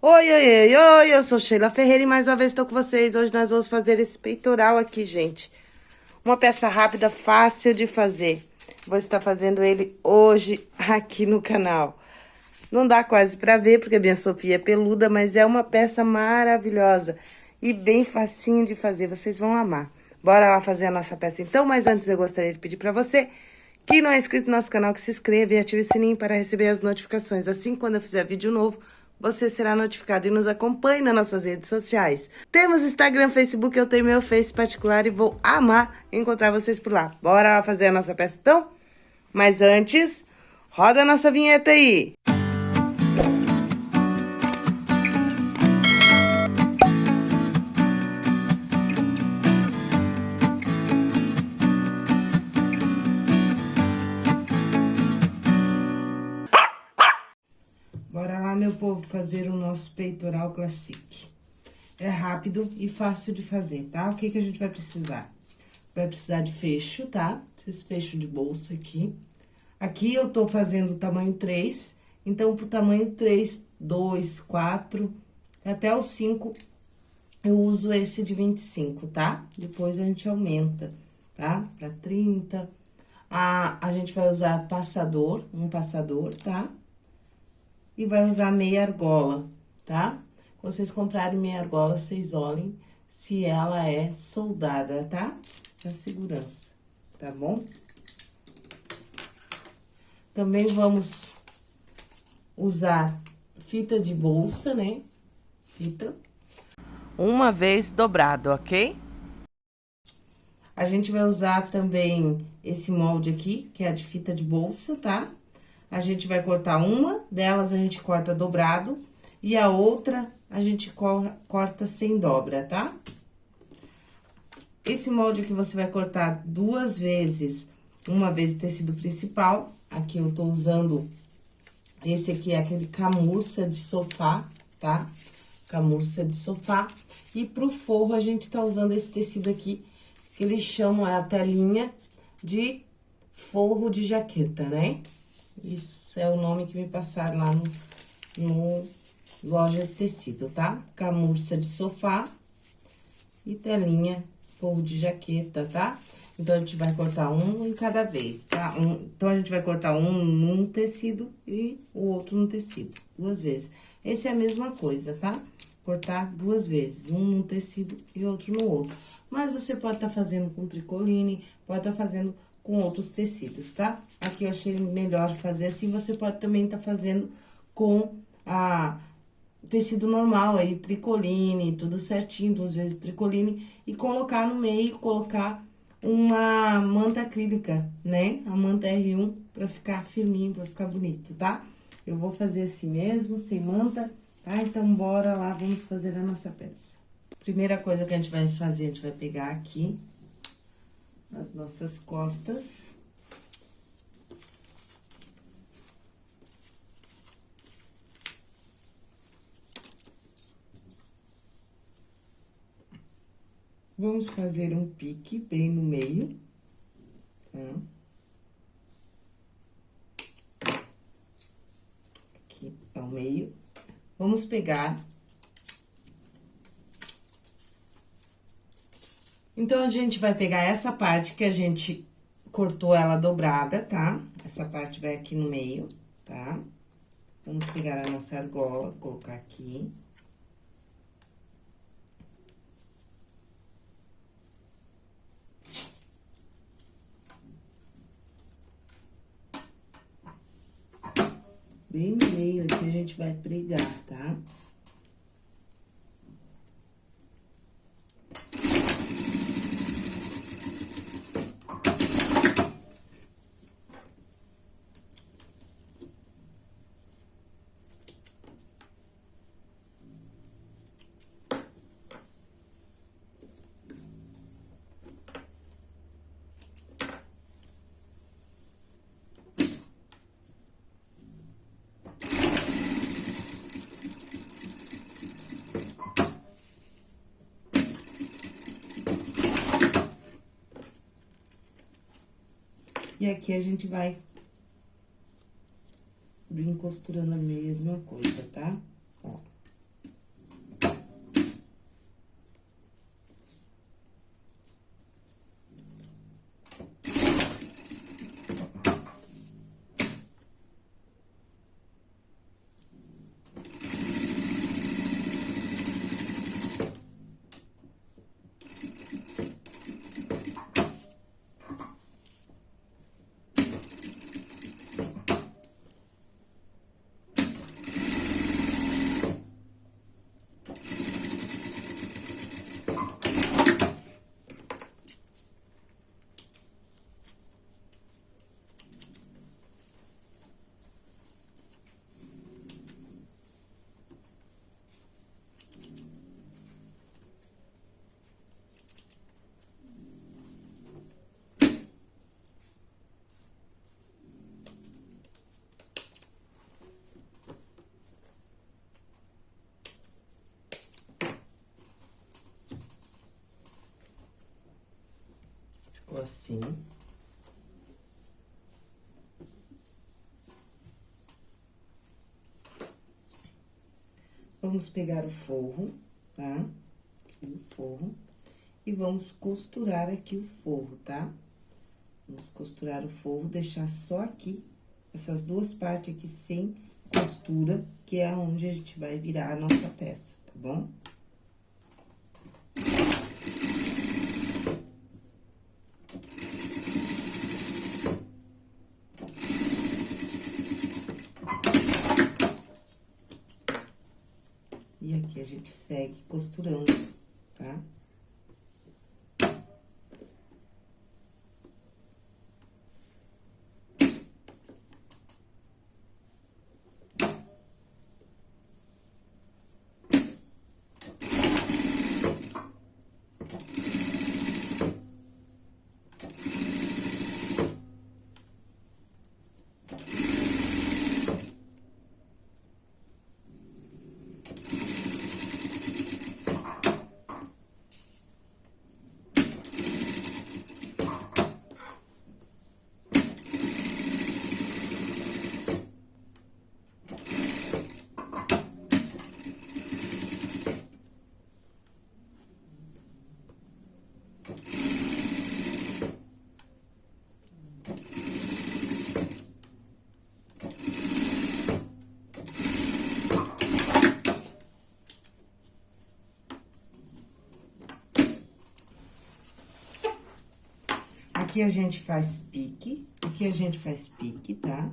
Oi, oi, oi, oi, eu sou Sheila Ferreira e mais uma vez estou com vocês. Hoje nós vamos fazer esse peitoral aqui, gente. Uma peça rápida, fácil de fazer. Vou estar fazendo ele hoje aqui no canal. Não dá quase pra ver, porque a minha Sofia é peluda, mas é uma peça maravilhosa e bem facinho de fazer. Vocês vão amar. Bora lá fazer a nossa peça então, mas antes eu gostaria de pedir pra você que não é inscrito no nosso canal, que se inscreva e ative o sininho para receber as notificações. Assim, quando eu fizer vídeo novo você será notificado e nos acompanhe nas nossas redes sociais. Temos Instagram, Facebook, eu tenho meu Face particular e vou amar encontrar vocês por lá. Bora lá fazer a nossa peça então? Mas antes, roda a nossa vinheta aí! Povo, fazer o nosso peitoral classique. É rápido e fácil de fazer, tá? O que que a gente vai precisar? Vai precisar de fecho, tá? Esses fechos de bolsa aqui. Aqui eu tô fazendo tamanho 3, então pro tamanho 3, 2, 4, até o 5, eu uso esse de 25, tá? Depois a gente aumenta, tá? Pra 30. A, a gente vai usar passador, um passador, tá? E vai usar meia argola, tá? Quando vocês comprarem meia argola, vocês olhem se ela é soldada, tá? Pra segurança, tá bom? Também vamos usar fita de bolsa, né? Fita. Uma vez dobrado, ok? A gente vai usar também esse molde aqui, que é a de fita de bolsa, tá? A gente vai cortar uma delas, a gente corta dobrado, e a outra a gente corta sem dobra, tá? Esse molde aqui você vai cortar duas vezes, uma vez o tecido principal, aqui eu tô usando, esse aqui é aquele camurça de sofá, tá? Camurça de sofá. E pro forro, a gente tá usando esse tecido aqui, que eles chamam a telinha de forro de jaqueta, né? Isso é o nome que me passaram lá no, no loja de tecido, tá? Camurça de sofá e telinha forro de jaqueta, tá? Então, a gente vai cortar um em cada vez, tá? Um, então, a gente vai cortar um num tecido e o outro no tecido, duas vezes. Esse é a mesma coisa, tá? Cortar duas vezes, um num tecido e outro no outro. Mas, você pode estar tá fazendo com tricoline, pode estar tá fazendo com outros tecidos, tá? Aqui eu achei melhor fazer assim, você pode também estar tá fazendo com a tecido normal aí, tricoline, tudo certinho, duas vezes tricoline, e colocar no meio, colocar uma manta acrílica, né? A manta R1, pra ficar firminho, pra ficar bonito, tá? Eu vou fazer assim mesmo, sem manta, tá? Então, bora lá, vamos fazer a nossa peça. Primeira coisa que a gente vai fazer, a gente vai pegar aqui as nossas costas. Vamos fazer um pique bem no meio, tá? Aqui ao meio. Vamos pegar Então, a gente vai pegar essa parte que a gente cortou ela dobrada, tá? Essa parte vai aqui no meio, tá? Vamos pegar a nossa argola, colocar aqui. Bem no meio aqui a gente vai pregar, tá? Tá? E aqui a gente vai vir costurando a mesma coisa, tá? Ó. assim. Vamos pegar o forro, tá? Aqui o forro. E vamos costurar aqui o forro, tá? Vamos costurar o forro, deixar só aqui, essas duas partes aqui sem costura, que é onde a gente vai virar a nossa peça, tá bom? E aqui a gente segue costurando, tá? Aqui a gente faz pique, aqui a gente faz pique, tá?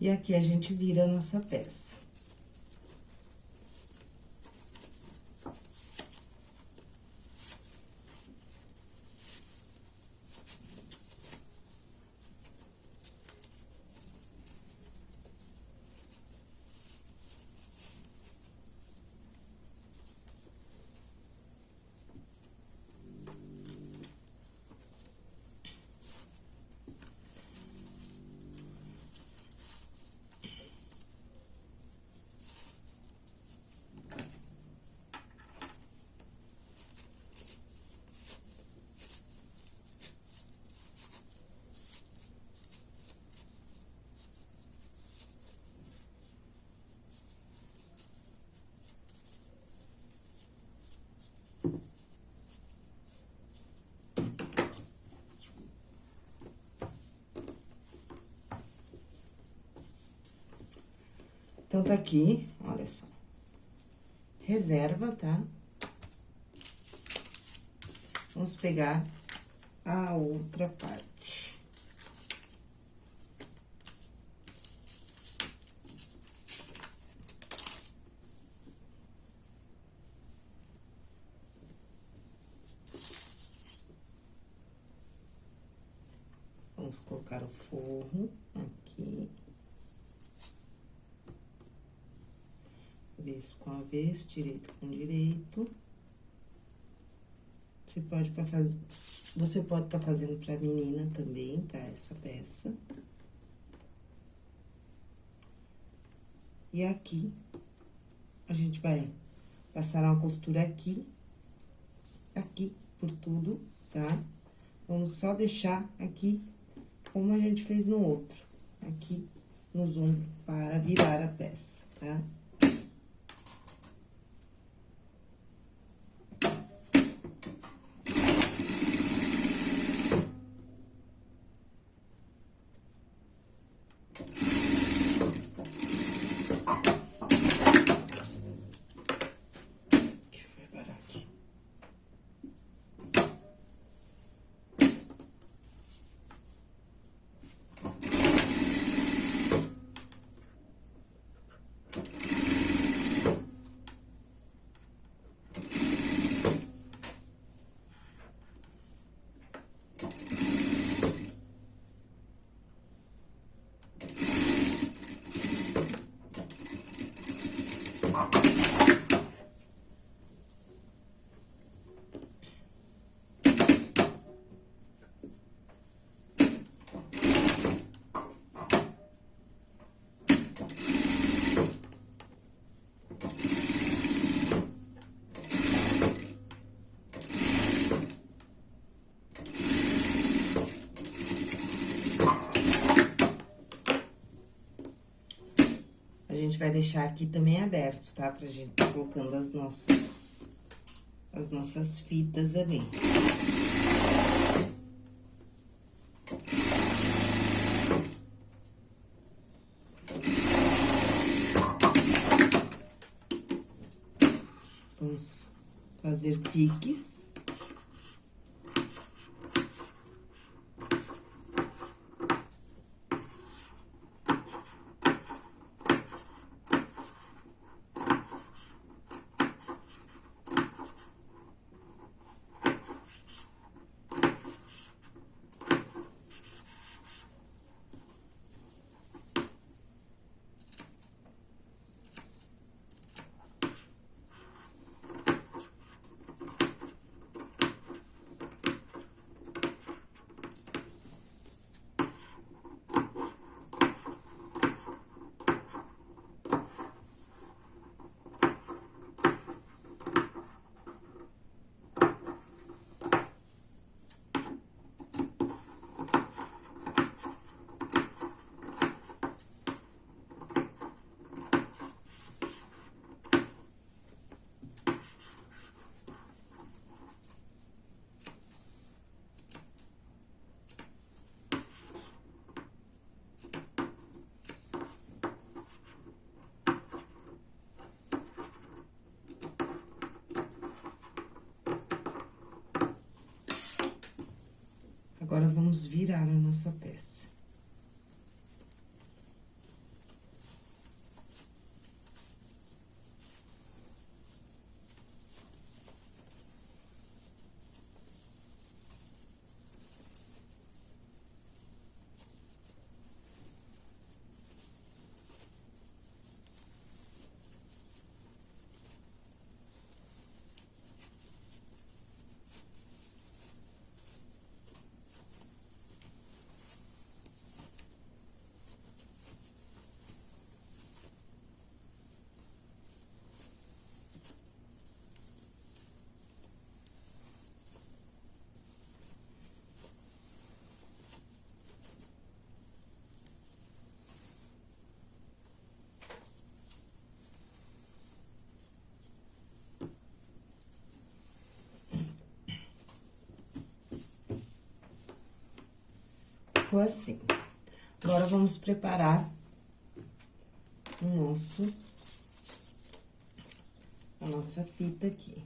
E aqui a gente vira a nossa peça. Então, tá aqui, olha só. Reserva, tá? Vamos pegar a outra parte. Vamos colocar o forro aqui. Avesso, direito com direito. Você pode fazer, você pode estar tá fazendo pra menina também, tá? Essa peça. E aqui, a gente vai passar uma costura aqui, aqui, por tudo, tá? Vamos só deixar aqui como a gente fez no outro, aqui nos ombros, para virar a peça, tá? Vai deixar aqui também aberto, tá? Pra gente tá colocando as nossas, as nossas fitas ali. Vamos fazer piques. Agora, vamos virar a nossa peça. Ficou assim. Agora, vamos preparar o nosso... A nossa fita aqui.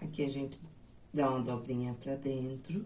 Aqui a gente dá uma dobrinha pra dentro.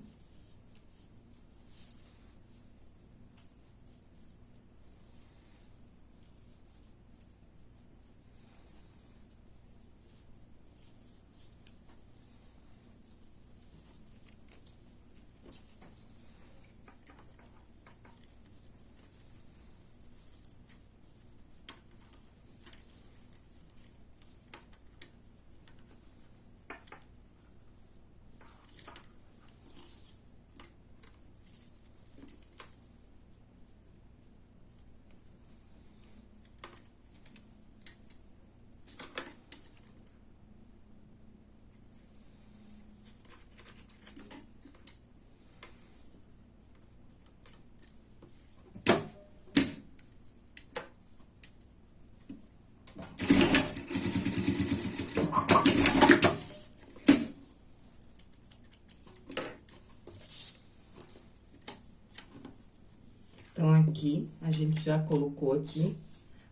Então, aqui, a gente já colocou aqui.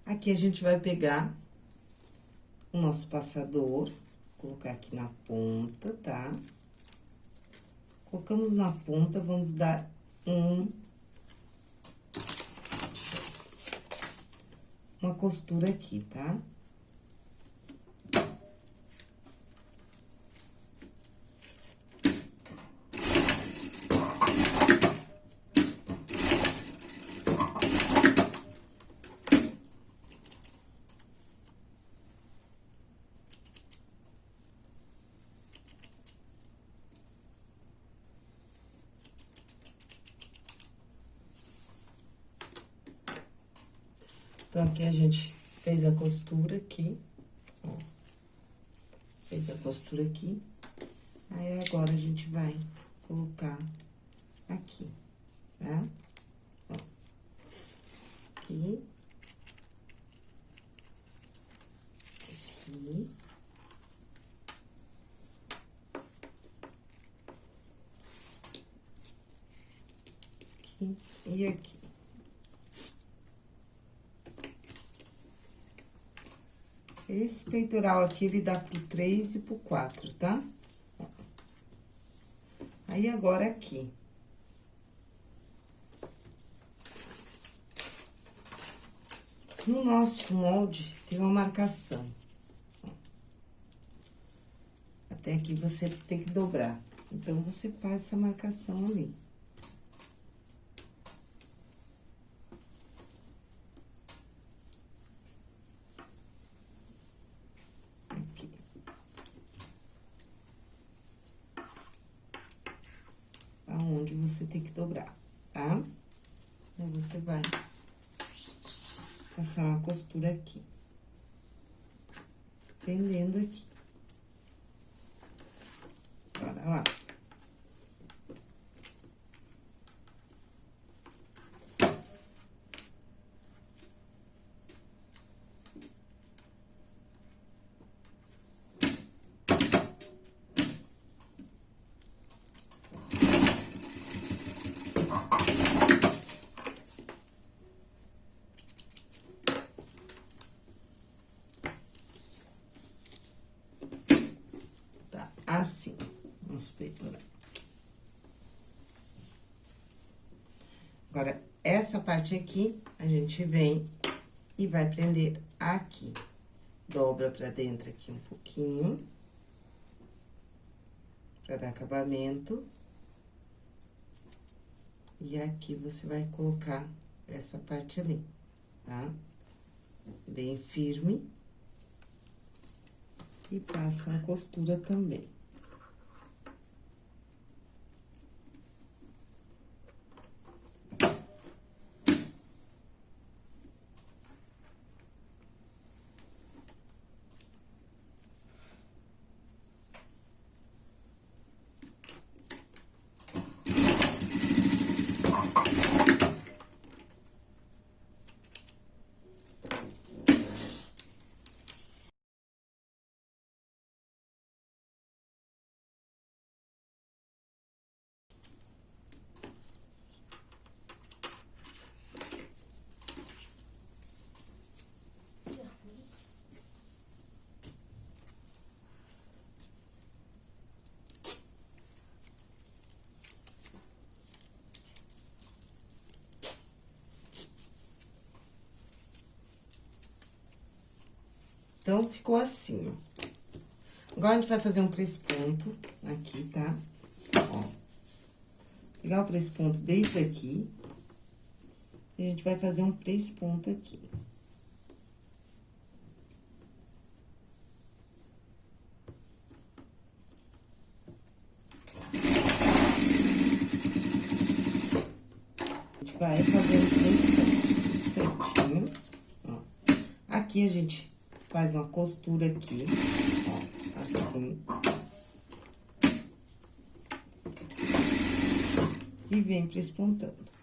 Aqui, a gente vai pegar o nosso passador, colocar aqui na ponta, tá? Colocamos na ponta, vamos dar um... Uma costura aqui, tá? Tá? Então, aqui a gente fez a costura aqui, ó. Fez a costura aqui. Aí, agora, a gente vai colocar aqui, tá? Ó. Aqui. Aqui. Aqui e aqui. Esse peitoral aqui, ele dá pro três e pro quatro, tá? Aí, agora, aqui. No nosso molde, tem uma marcação. Até aqui, você tem que dobrar. Então, você faz essa marcação ali. Você tem que dobrar, tá? Você vai passar uma costura aqui. Prendendo aqui. Bora lá. assim, nosso peitoral. Agora, essa parte aqui, a gente vem e vai prender aqui. Dobra pra dentro aqui um pouquinho. Pra dar acabamento. E aqui você vai colocar essa parte ali, tá? Bem firme. E passa uma costura também. Então, ficou assim, ó. Agora, a gente vai fazer um ponto aqui, tá? Ó. Pegar o ponto desde aqui. E a gente vai fazer um ponto aqui. Vai fazendo três pontos certinho, ó. Aqui, a gente faz uma costura aqui, ó, assim. E vem prespontando.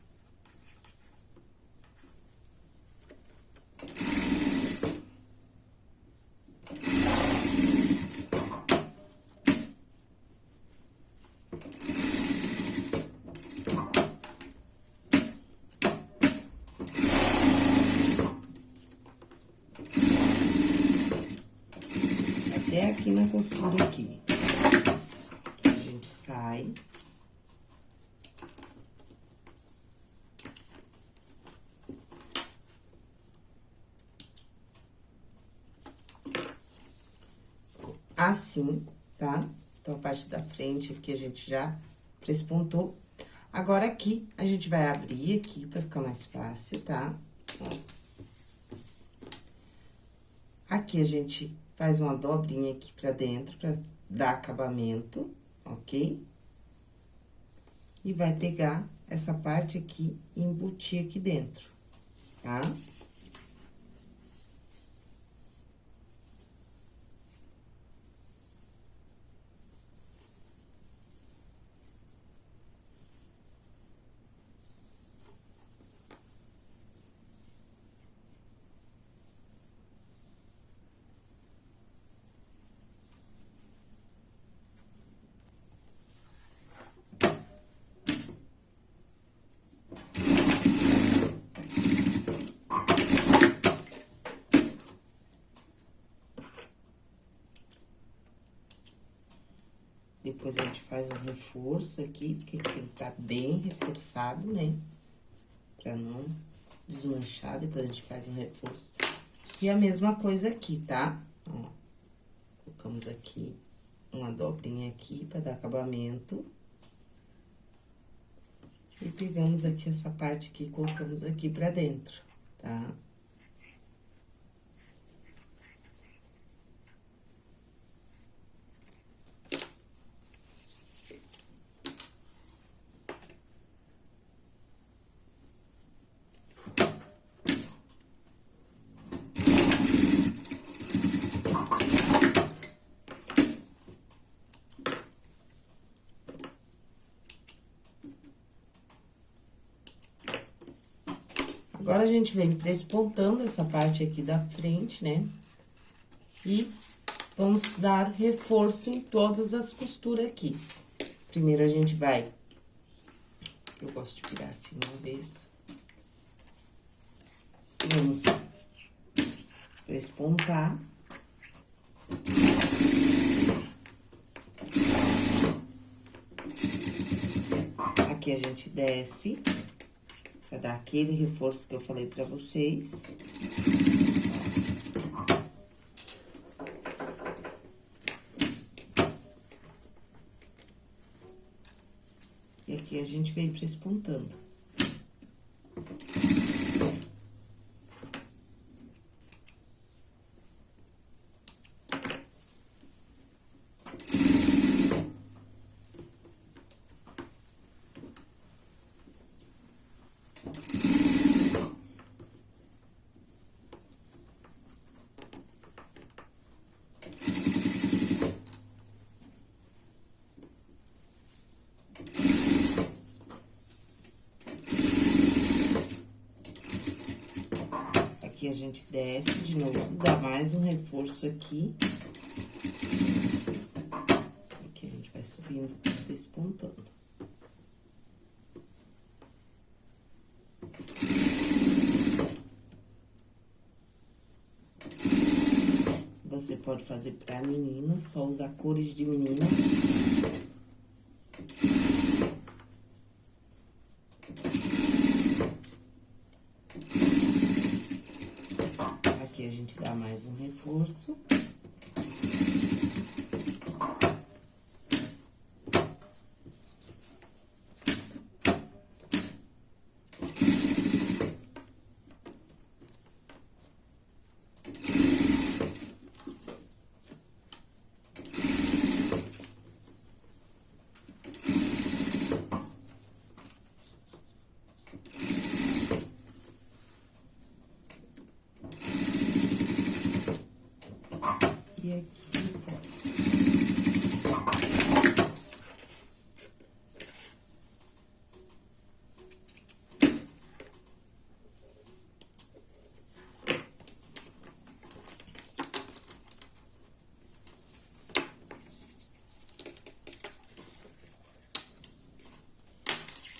A gente sai. Assim, tá? Então, a parte da frente aqui a gente já prespontou. Agora, aqui, a gente vai abrir aqui pra ficar mais fácil, tá? Aqui a gente faz uma dobrinha aqui pra dentro, pra dar acabamento, ok? E vai pegar essa parte aqui e embutir aqui dentro, tá? Depois a gente faz um reforço aqui, porque tem que estar tá bem reforçado, né? Pra não desmanchar, depois a gente faz um reforço. E a mesma coisa aqui, tá? Ó, colocamos aqui uma dobrinha aqui pra dar acabamento. E pegamos aqui essa parte aqui e colocamos aqui pra dentro, tá? Agora, a gente vem prespontando essa parte aqui da frente, né? E vamos dar reforço em todas as costuras aqui. Primeiro, a gente vai... Eu gosto de virar assim uma vez. Vamos prespontar. Aqui a gente desce. Pra dar aquele reforço que eu falei pra vocês. E aqui a gente vem prespontando. A gente desce de novo, dá mais um reforço aqui. Aqui a gente vai subindo, despontando. Você pode fazer pra menina, só usar cores de menina. esforço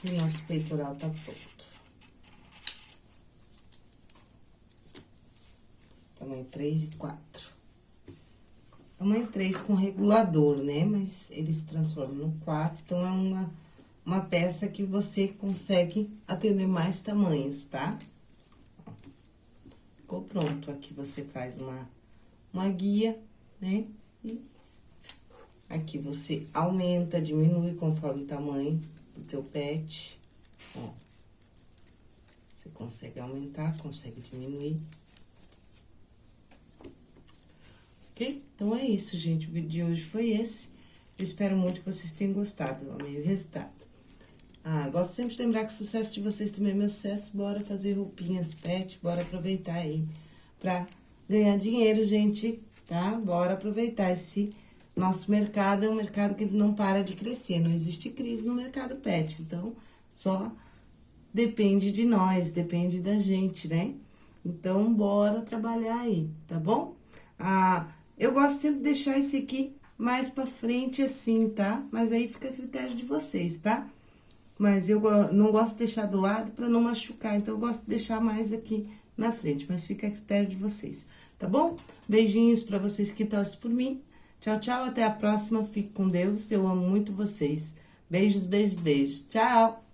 E nosso peitoral tá pronto. Tamanho 3 e 4. Tamanho 3 com regulador, né? Mas eles transformam no 4, então é uma, uma peça que você consegue atender mais tamanhos, tá? Ficou pronto. Aqui você faz uma, uma guia, né? E aqui você aumenta, diminui conforme o tamanho do teu pet, ó. Você consegue aumentar, consegue diminuir. Ok? Então, é isso, gente. O vídeo de hoje foi esse. Eu espero muito que vocês tenham gostado. Eu amei o resultado. Ah, gosto sempre de lembrar que o sucesso de vocês também é meu sucesso. Bora fazer roupinhas pet, bora aproveitar aí pra ganhar dinheiro, gente, tá? Bora aproveitar esse nosso mercado é um mercado que não para de crescer, não existe crise no mercado pet, então só depende de nós, depende da gente, né? Então, bora trabalhar aí, tá bom? Ah, eu gosto sempre de deixar esse aqui mais pra frente assim, tá? Mas aí fica a critério de vocês, tá? Mas eu não gosto de deixar do lado pra não machucar, então eu gosto de deixar mais aqui na frente, mas fica a critério de vocês, tá bom? Beijinhos pra vocês que torcem por mim. Tchau, tchau, até a próxima. Fique com Deus. Eu amo muito vocês. Beijos, beijos, beijos. Tchau!